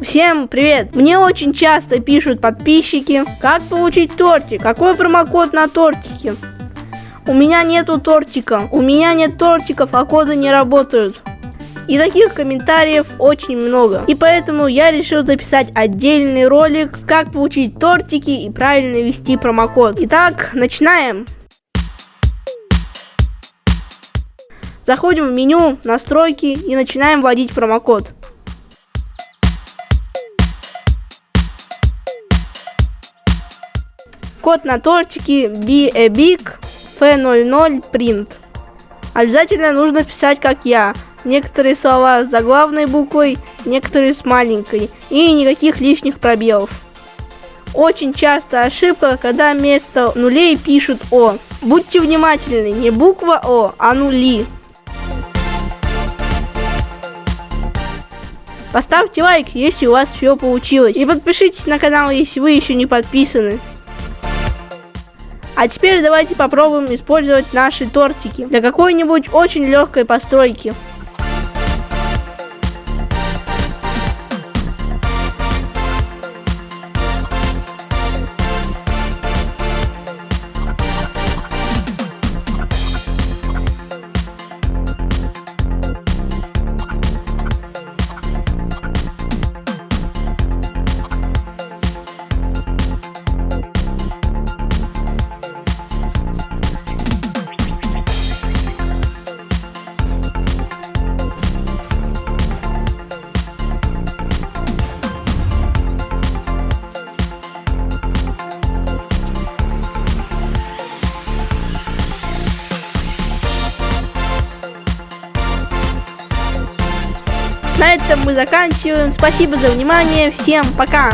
Всем привет! Мне очень часто пишут подписчики, как получить тортик, какой промокод на тортике. У меня нету тортика, у меня нет тортиков, а коды не работают. И таких комментариев очень много. И поэтому я решил записать отдельный ролик, как получить тортики и правильно ввести промокод. Итак, начинаем. Заходим в меню, настройки и начинаем вводить промокод. Код на тортике Be a Big F00 Print. Обязательно нужно писать как я. Некоторые слова с заглавной буквой, некоторые с маленькой. И никаких лишних пробелов. Очень часто ошибка, когда вместо нулей пишут О. Будьте внимательны, не буква О, а нули. Поставьте лайк, если у вас все получилось. И подпишитесь на канал, если вы еще не подписаны. А теперь давайте попробуем использовать наши тортики для какой-нибудь очень легкой постройки. На этом мы заканчиваем. Спасибо за внимание. Всем пока.